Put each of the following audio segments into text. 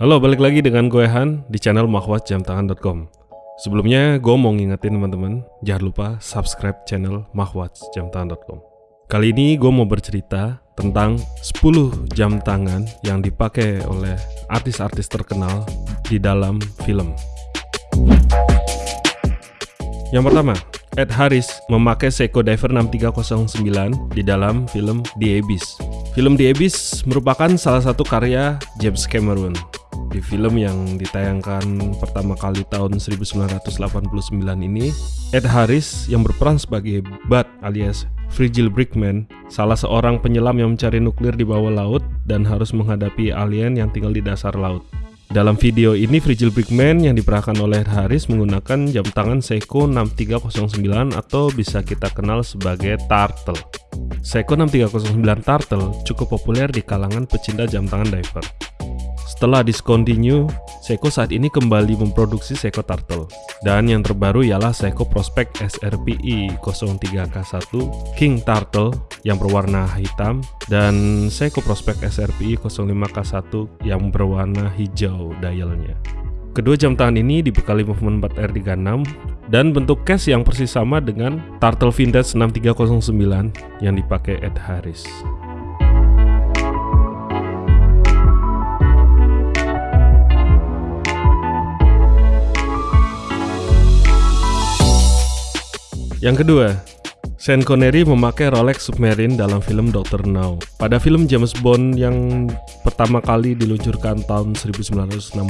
Halo, balik lagi dengan gue Han di channel mahwatjamtangan.com Sebelumnya, gue mau ngingetin teman-teman, jangan lupa subscribe channel mahwatjamtangan.com Kali ini gue mau bercerita tentang 10 jam tangan yang dipakai oleh artis-artis terkenal di dalam film. Yang pertama, Ed Harris memakai Seiko Diver 6309 di dalam film The Abyss. Film The Abyss merupakan salah satu karya James Cameron di film yang ditayangkan pertama kali tahun 1989 ini, Ed Harris yang berperan sebagai Bud alias Frigil Brickman, salah seorang penyelam yang mencari nuklir di bawah laut dan harus menghadapi alien yang tinggal di dasar laut. Dalam video ini, Frigil Brickman yang diperankan oleh Harris menggunakan jam tangan Seiko 6309 atau bisa kita kenal sebagai Turtle. Seiko 6309 Turtle cukup populer di kalangan pecinta jam tangan diver. Setelah discontinue, Seiko saat ini kembali memproduksi Seiko Turtle. Dan yang terbaru ialah Seiko Prospect SRPI 03K1 King Turtle yang berwarna hitam dan Seiko Prospect SRPI 05K1 yang berwarna hijau dialnya. Kedua jam tangan ini dibekali movement 4R36 dan bentuk case yang persis sama dengan Turtle Vintage 6309 yang dipakai Ed Harris. Yang kedua, Sean Connery memakai Rolex Submarine dalam film Dr. No. Pada film James Bond yang pertama kali diluncurkan tahun 1962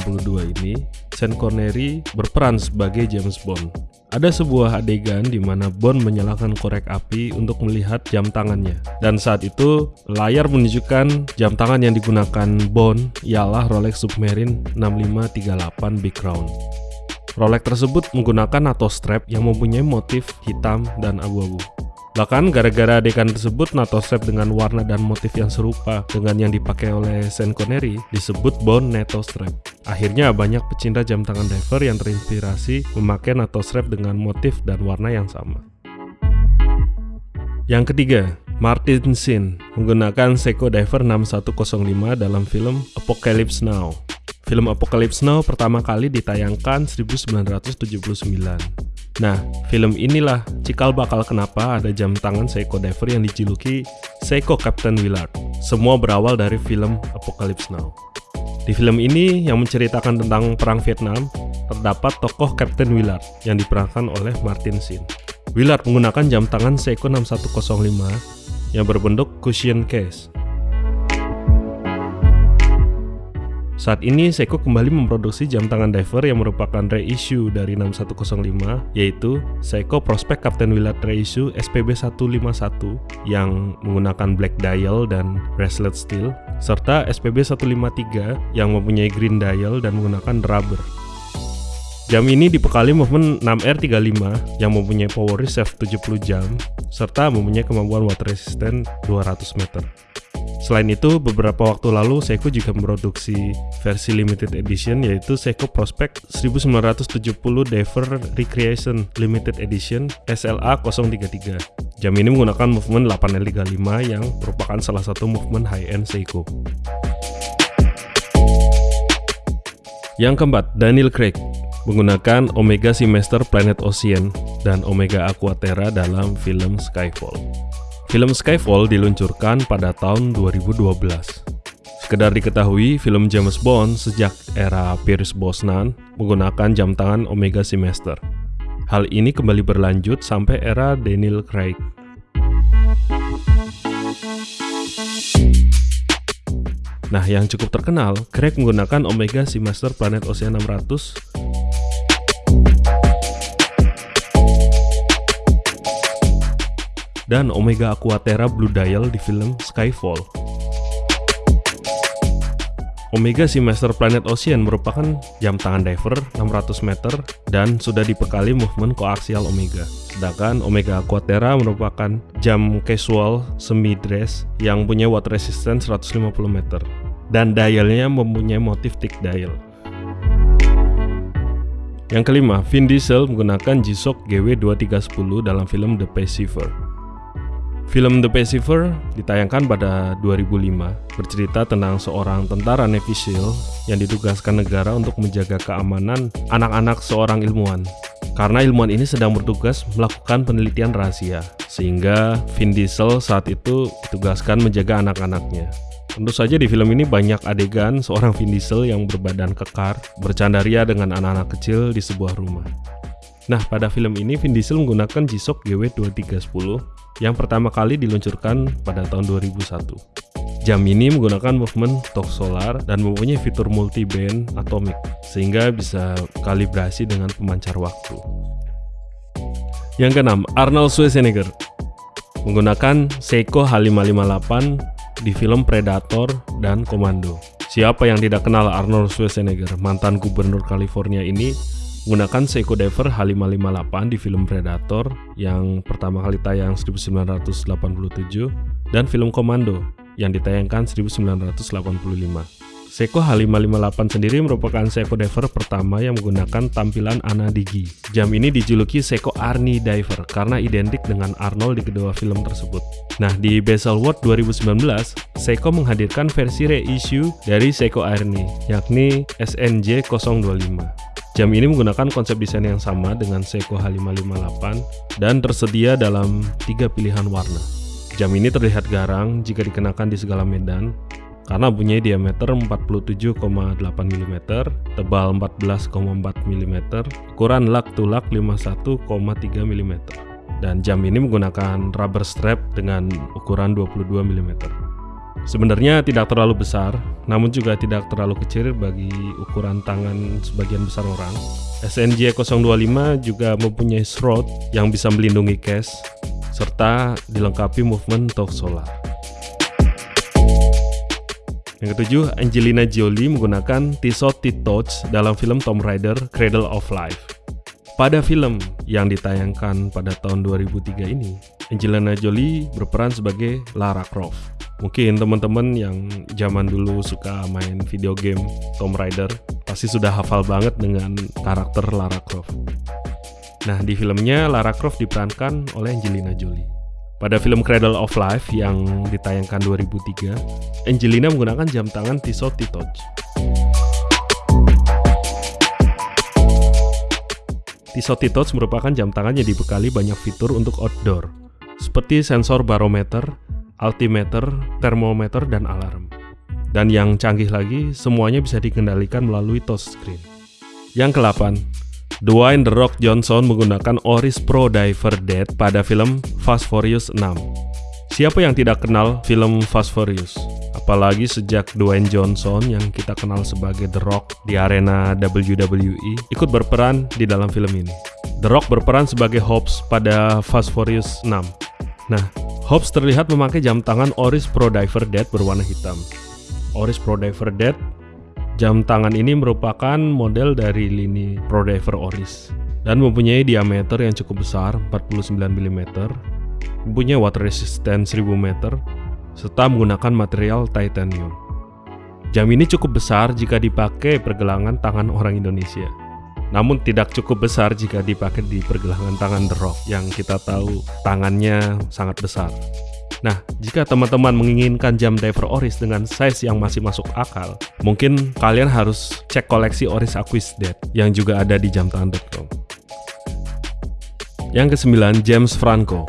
ini, Sean Connery berperan sebagai James Bond. Ada sebuah adegan di mana Bond menyalakan korek api untuk melihat jam tangannya. Dan saat itu, layar menunjukkan jam tangan yang digunakan Bond ialah Rolex Submarine 6538 Big Crown. Rolex tersebut menggunakan NATO strap yang mempunyai motif hitam dan abu-abu. Bahkan gara-gara adegan tersebut NATO strap dengan warna dan motif yang serupa dengan yang dipakai oleh Sean Connery disebut Bond NATO strap. Akhirnya banyak pecinta jam tangan diver yang terinspirasi memakai NATO strap dengan motif dan warna yang sama. Yang ketiga, Martin Sin menggunakan Seiko Diver 6105 dalam film Apocalypse Now. Film Apocalypse Now pertama kali ditayangkan 1979. Nah, film inilah cikal bakal kenapa ada jam tangan Seiko Diver yang dijuluki Seiko Captain Willard. Semua berawal dari film Apocalypse Now. Di film ini yang menceritakan tentang Perang Vietnam, terdapat tokoh Captain Willard yang diperankan oleh Martin Sheen. Willard menggunakan jam tangan Seiko 6105 yang berbentuk cushion case Saat ini Seiko kembali memproduksi jam tangan diver yang merupakan reissue dari 6105 yaitu Seiko Prospect Captain Willard Reissue SPB 151 yang menggunakan black dial dan bracelet steel serta SPB 153 yang mempunyai green dial dan menggunakan rubber. Jam ini dibekali movement 6R35 yang mempunyai power reserve 70 jam serta mempunyai kemampuan water resistant 200 meter. Selain itu, beberapa waktu lalu Seiko juga memproduksi versi limited edition yaitu Seiko Prospect 1970 Diver Recreation Limited Edition SLA 033. Jam ini menggunakan movement 8L35 yang merupakan salah satu movement high-end Seiko. Yang keempat, Daniel Craig menggunakan Omega Seamaster Planet Ocean dan Omega Aquaterra dalam film Skyfall. Film Skyfall diluncurkan pada tahun 2012. Sekedar diketahui, film James Bond sejak era Pierce Brosnan menggunakan jam tangan Omega Seamaster. Hal ini kembali berlanjut sampai era Daniel Craig. Nah, yang cukup terkenal, Craig menggunakan Omega Seamaster Planet Ocean 600 dan Omega Aquaterra Blue Dial di film Skyfall. Omega Seamaster Planet Ocean merupakan jam tangan diver 600 meter dan sudah dibekali movement koaksial Omega. Sedangkan Omega Aquaterra merupakan jam casual semi dress yang punya water resistance 150 meter dan dialnya mempunyai motif tick dial. Yang kelima, Vin Diesel menggunakan G-Shock GW2310 dalam film The Pacifier. Film The Pacifier ditayangkan pada 2005, bercerita tentang seorang tentara Navy SEAL yang ditugaskan negara untuk menjaga keamanan anak-anak seorang ilmuwan. Karena ilmuwan ini sedang bertugas melakukan penelitian rahasia, sehingga Vin Diesel saat itu ditugaskan menjaga anak-anaknya. Tentu saja di film ini banyak adegan seorang Vin Diesel yang berbadan kekar, bercandaria dengan anak-anak kecil di sebuah rumah. Nah, pada film ini Vin Diesel menggunakan G-Shock GW2310 yang pertama kali diluncurkan pada tahun 2001. Jam ini menggunakan movement torque solar dan mempunyai fitur multi-band atomic, sehingga bisa kalibrasi dengan pemancar waktu. Yang keenam, Arnold Schwarzenegger menggunakan Seiko H558 di film Predator dan Komando. Siapa yang tidak kenal Arnold Schwarzenegger, mantan gubernur California ini menggunakan Seiko Diver H558 di film Predator yang pertama kali tayang 1987 dan film Komando yang ditayangkan 1985. Seiko H558 sendiri merupakan Seiko Diver pertama yang menggunakan tampilan Anadigi. Jam ini dijuluki Seiko Arnie Diver karena identik dengan Arnold di kedua film tersebut. Nah, di Basel World 2019, Seiko menghadirkan versi reissue dari Seiko Arnie, yakni SNJ 025. Jam ini menggunakan konsep desain yang sama dengan Seiko H558 dan tersedia dalam tiga pilihan warna. Jam ini terlihat garang jika dikenakan di segala medan karena punya diameter 47,8 mm, tebal 14,4 mm, ukuran lak to lak 51,3 mm. Dan jam ini menggunakan rubber strap dengan ukuran 22 mm. Sebenarnya tidak terlalu besar, namun juga tidak terlalu kecil bagi ukuran tangan sebagian besar orang. SNJ 025 juga mempunyai shroud yang bisa melindungi case, serta dilengkapi movement torque solar. Yang ketujuh, Angelina Jolie menggunakan Tissot T-Touch dalam film Tomb Raider Cradle of Life. Pada film yang ditayangkan pada tahun 2003 ini, Angelina Jolie berperan sebagai Lara Croft. Mungkin teman-teman yang zaman dulu suka main video game Tomb Raider pasti sudah hafal banget dengan karakter Lara Croft. Nah, di filmnya Lara Croft diperankan oleh Angelina Jolie. Pada film Cradle of Life yang ditayangkan 2003, Angelina menggunakan jam tangan Tissot T-Touch. Tissot T-Touch merupakan jam tangan yang dibekali banyak fitur untuk outdoor, seperti sensor barometer, altimeter, termometer, dan alarm. Dan yang canggih lagi, semuanya bisa dikendalikan melalui touchscreen. Yang ke-8, Dwayne The Rock Johnson menggunakan Oris Pro Diver Dead pada film Fast Furious 6. Siapa yang tidak kenal film Fast Furious? Apalagi sejak Dwayne Johnson yang kita kenal sebagai The Rock di arena WWE ikut berperan di dalam film ini. The Rock berperan sebagai Hobbs pada Fast Furious 6. Nah, Hobbs terlihat memakai jam tangan Oris Pro Diver Dead berwarna hitam. Oris Pro Diver Dead Jam tangan ini merupakan model dari lini Pro Diver Oris dan mempunyai diameter yang cukup besar 49 mm, mempunyai water resistance 1000 meter, serta menggunakan material titanium. Jam ini cukup besar jika dipakai pergelangan tangan orang Indonesia namun tidak cukup besar jika dipakai di pergelangan tangan The Rock yang kita tahu tangannya sangat besar. Nah, jika teman-teman menginginkan jam diver Oris dengan size yang masih masuk akal, mungkin kalian harus cek koleksi Oris Aquisdead yang juga ada di jamtangan.com. Yang kesembilan, James Franco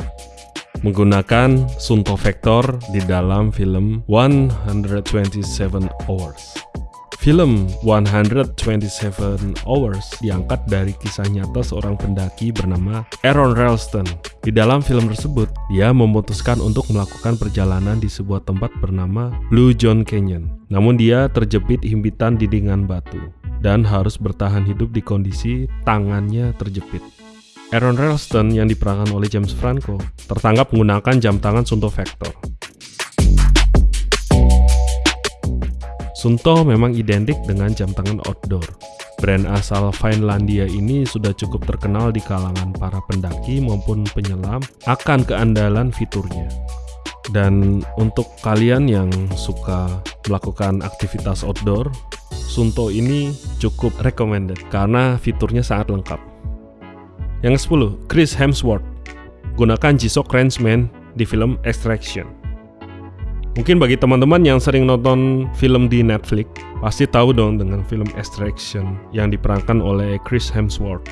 menggunakan Sunto Vector di dalam film 127 Hours. Film 127 Hours diangkat dari kisah nyata seorang pendaki bernama Aaron Ralston. Di dalam film tersebut, dia memutuskan untuk melakukan perjalanan di sebuah tempat bernama Blue John Canyon. Namun dia terjepit himpitan dindingan batu dan harus bertahan hidup di kondisi tangannya terjepit. Aaron Ralston yang diperankan oleh James Franco tertangkap menggunakan jam tangan Sunto Vector. Sunto memang identik dengan jam tangan outdoor. Brand asal Finlandia ini sudah cukup terkenal di kalangan para pendaki maupun penyelam akan keandalan fiturnya. Dan untuk kalian yang suka melakukan aktivitas outdoor, Sunto ini cukup recommended karena fiturnya sangat lengkap. Yang ke-10, Chris Hemsworth. Gunakan G-Shock Rangeman di film Extraction. Mungkin bagi teman-teman yang sering nonton film di Netflix, pasti tahu dong dengan film Extraction yang diperankan oleh Chris Hemsworth.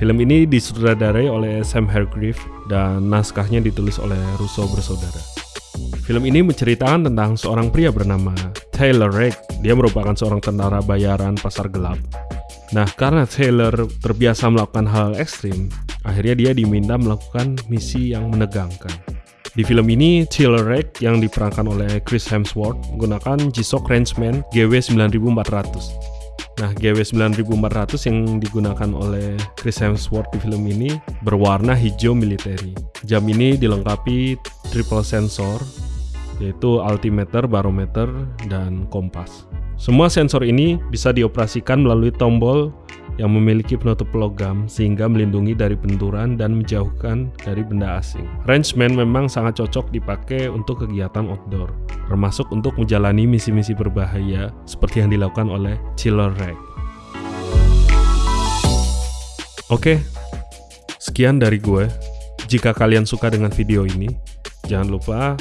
Film ini disutradarai oleh Sam Hargrave dan naskahnya ditulis oleh Russo bersaudara. Film ini menceritakan tentang seorang pria bernama Taylor Rake. Dia merupakan seorang tentara bayaran pasar gelap. Nah, karena Taylor terbiasa melakukan hal ekstrim, akhirnya dia diminta melakukan misi yang menegangkan. Di film ini, Rake yang diperankan oleh Chris Hemsworth menggunakan G-Shock Rangeman GW9400. Nah, GW9400 yang digunakan oleh Chris Hemsworth di film ini berwarna hijau militeri. Jam ini dilengkapi triple sensor, yaitu altimeter, barometer, dan kompas. Semua sensor ini bisa dioperasikan melalui tombol yang memiliki penutup logam sehingga melindungi dari benturan dan menjauhkan dari benda asing. Rangeman memang sangat cocok dipakai untuk kegiatan outdoor, termasuk untuk menjalani misi-misi berbahaya seperti yang dilakukan oleh Chiller Rag. Oke, sekian dari gue. Jika kalian suka dengan video ini, jangan lupa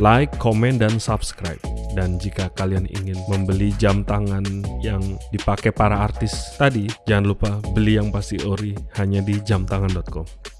like, komen, dan subscribe. Dan jika kalian ingin membeli jam tangan yang dipakai para artis tadi, jangan lupa beli yang pasti ori hanya di jamtangan.com.